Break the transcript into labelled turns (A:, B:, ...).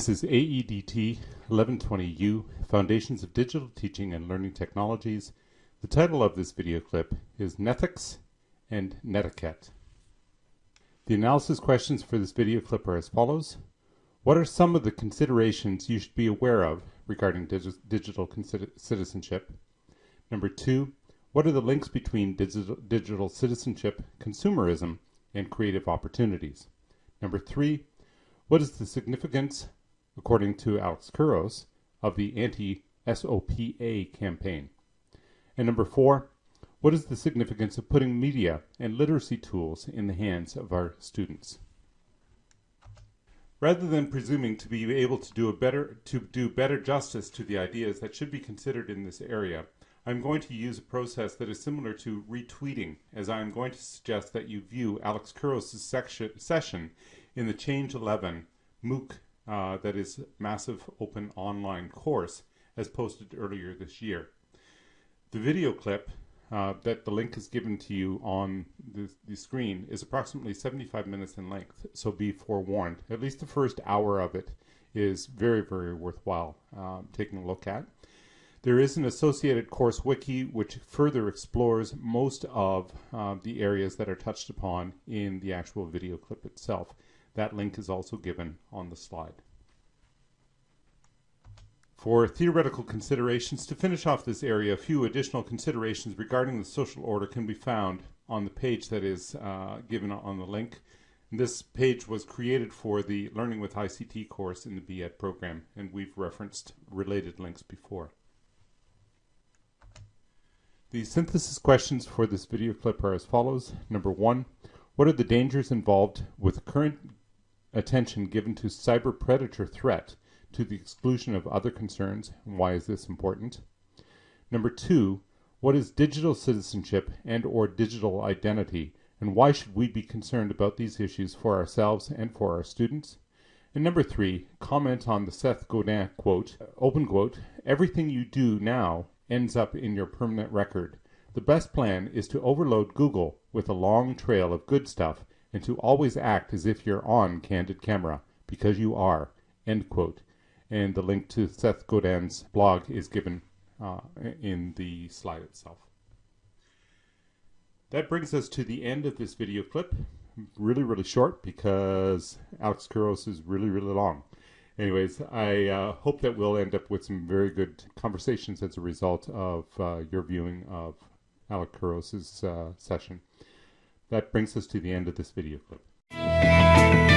A: This is AEDT 1120U, Foundations of Digital Teaching and Learning Technologies. The title of this video clip is Nethics and Netiquette. The analysis questions for this video clip are as follows. What are some of the considerations you should be aware of regarding digi digital citizenship? Number two, what are the links between digital citizenship, consumerism, and creative opportunities? Number three, what is the significance according to Alex Couros, of the anti-SOPA campaign. And number four, what is the significance of putting media and literacy tools in the hands of our students? Rather than presuming to be able to do a better to do better justice to the ideas that should be considered in this area, I'm going to use a process that is similar to retweeting, as I'm going to suggest that you view Alex Couros' session in the Change 11 MOOC uh, that is massive open online course as posted earlier this year. The video clip uh, that the link is given to you on the, the, screen is approximately 75 minutes in length, so be forewarned. At least the first hour of it is very, very worthwhile uh, taking a look at. There is an associated course wiki which further explores most of uh, the areas that are touched upon in the actual video clip itself. That link is also given on the slide. For theoretical considerations, to finish off this area, a few additional considerations regarding the social order can be found on the page that is uh, given on the link. This page was created for the Learning with ICT course in the BEd program, and we've referenced related links before. The synthesis questions for this video clip are as follows. Number one, what are the dangers involved with current attention given to cyber predator threat to the exclusion of other concerns, why is this important? Number two, what is digital citizenship and or digital identity, and why should we be concerned about these issues for ourselves and for our students? And number three, comment on the Seth Godin quote, open quote, everything you do now ends up in your permanent record. The best plan is to overload Google with a long trail of good stuff and to always act as if you're on candid camera, because you are. End quote. And the link to Seth Godin's blog is given uh, in the slide itself. That brings us to the end of this video clip. Really, really short because Alex Couros is really, really long. Anyways, I uh, hope that we'll end up with some very good conversations as a result of uh, your viewing of Alex Couros' uh, session. That brings us to the end of this video clip.